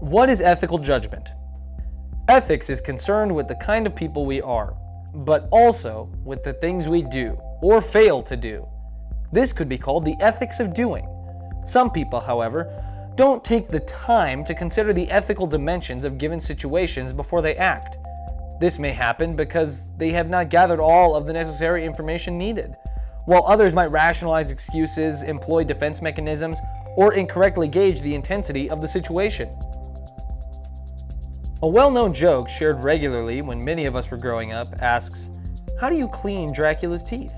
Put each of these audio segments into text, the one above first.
What is ethical judgment? Ethics is concerned with the kind of people we are, but also with the things we do or fail to do. This could be called the ethics of doing. Some people, however, don't take the time to consider the ethical dimensions of given situations before they act. This may happen because they have not gathered all of the necessary information needed, while others might rationalize excuses, employ defense mechanisms, or incorrectly gauge the intensity of the situation. A well-known joke shared regularly when many of us were growing up asks, how do you clean Dracula's teeth?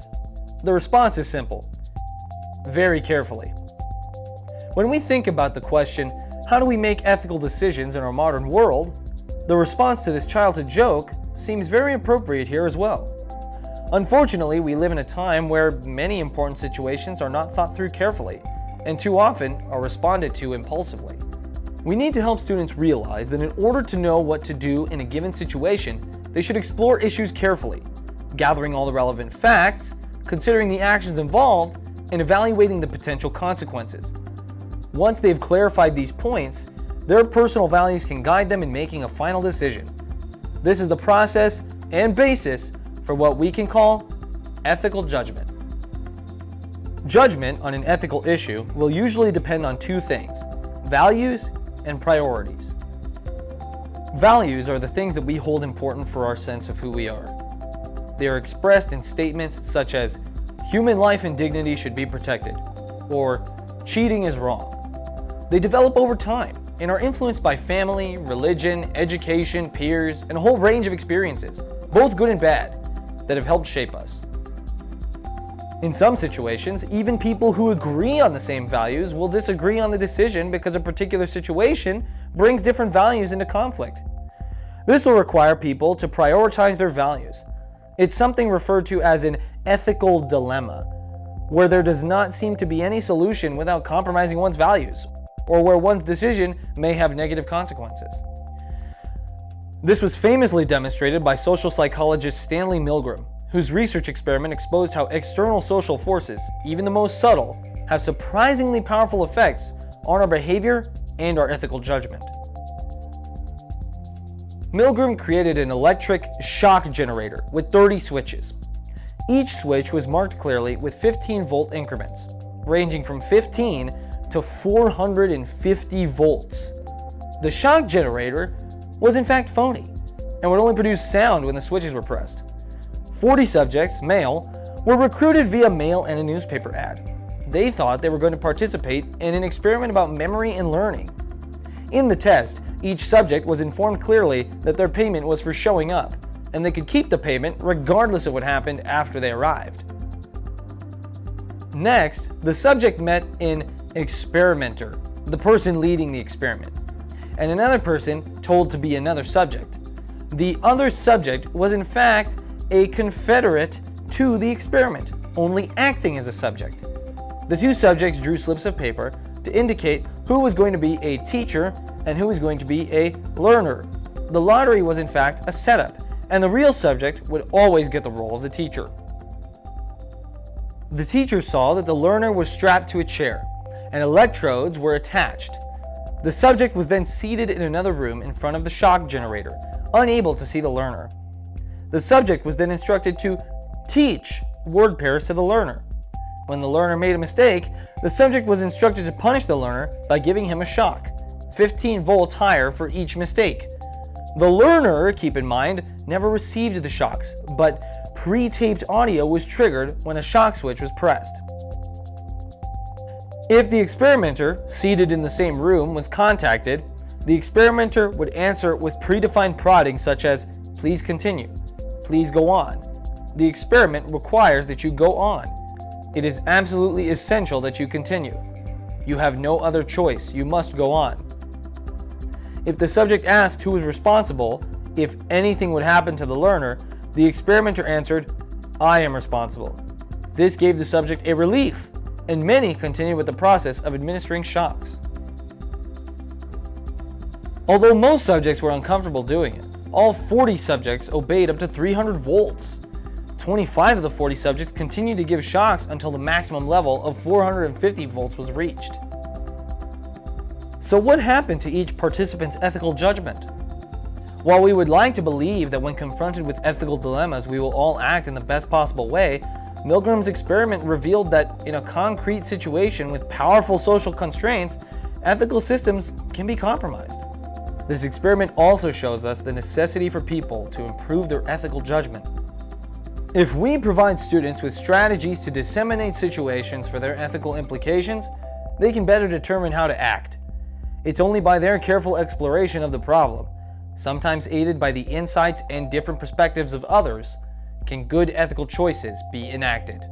The response is simple, very carefully. When we think about the question, how do we make ethical decisions in our modern world, the response to this childhood joke seems very appropriate here as well. Unfortunately, we live in a time where many important situations are not thought through carefully, and too often are responded to impulsively. We need to help students realize that in order to know what to do in a given situation, they should explore issues carefully, gathering all the relevant facts, considering the actions involved, and evaluating the potential consequences. Once they've clarified these points, their personal values can guide them in making a final decision. This is the process and basis for what we can call ethical judgment. Judgment on an ethical issue will usually depend on two things, values and priorities. Values are the things that we hold important for our sense of who we are. They are expressed in statements such as, human life and dignity should be protected, or cheating is wrong. They develop over time and are influenced by family, religion, education, peers, and a whole range of experiences, both good and bad, that have helped shape us. In some situations, even people who agree on the same values will disagree on the decision because a particular situation brings different values into conflict. This will require people to prioritize their values. It's something referred to as an ethical dilemma, where there does not seem to be any solution without compromising one's values, or where one's decision may have negative consequences. This was famously demonstrated by social psychologist Stanley Milgram, whose research experiment exposed how external social forces, even the most subtle, have surprisingly powerful effects on our behavior and our ethical judgment. Milgram created an electric shock generator with 30 switches. Each switch was marked clearly with 15 volt increments, ranging from 15 to 450 volts. The shock generator was in fact phony and would only produce sound when the switches were pressed. 40 subjects, male, were recruited via mail and a newspaper ad. They thought they were going to participate in an experiment about memory and learning. In the test, each subject was informed clearly that their payment was for showing up, and they could keep the payment regardless of what happened after they arrived. Next, the subject met an experimenter, the person leading the experiment, and another person told to be another subject. The other subject was in fact a confederate to the experiment, only acting as a subject. The two subjects drew slips of paper to indicate who was going to be a teacher and who was going to be a learner. The lottery was in fact a setup, and the real subject would always get the role of the teacher. The teacher saw that the learner was strapped to a chair, and electrodes were attached. The subject was then seated in another room in front of the shock generator, unable to see the learner. The subject was then instructed to teach word pairs to the learner. When the learner made a mistake, the subject was instructed to punish the learner by giving him a shock, 15 volts higher for each mistake. The learner, keep in mind, never received the shocks, but pre-taped audio was triggered when a shock switch was pressed. If the experimenter, seated in the same room, was contacted, the experimenter would answer with predefined prodding such as, please continue, please go on. The experiment requires that you go on. It is absolutely essential that you continue. You have no other choice, you must go on. If the subject asked who was responsible, if anything would happen to the learner, the experimenter answered, I am responsible. This gave the subject a relief, and many continued with the process of administering shocks. Although most subjects were uncomfortable doing it, all 40 subjects obeyed up to 300 volts. 25 of the 40 subjects continued to give shocks until the maximum level of 450 volts was reached. So what happened to each participant's ethical judgment? While we would like to believe that when confronted with ethical dilemmas we will all act in the best possible way, Milgram's experiment revealed that in a concrete situation with powerful social constraints, ethical systems can be compromised. This experiment also shows us the necessity for people to improve their ethical judgment. If we provide students with strategies to disseminate situations for their ethical implications, they can better determine how to act. It's only by their careful exploration of the problem, sometimes aided by the insights and different perspectives of others, can good ethical choices be enacted.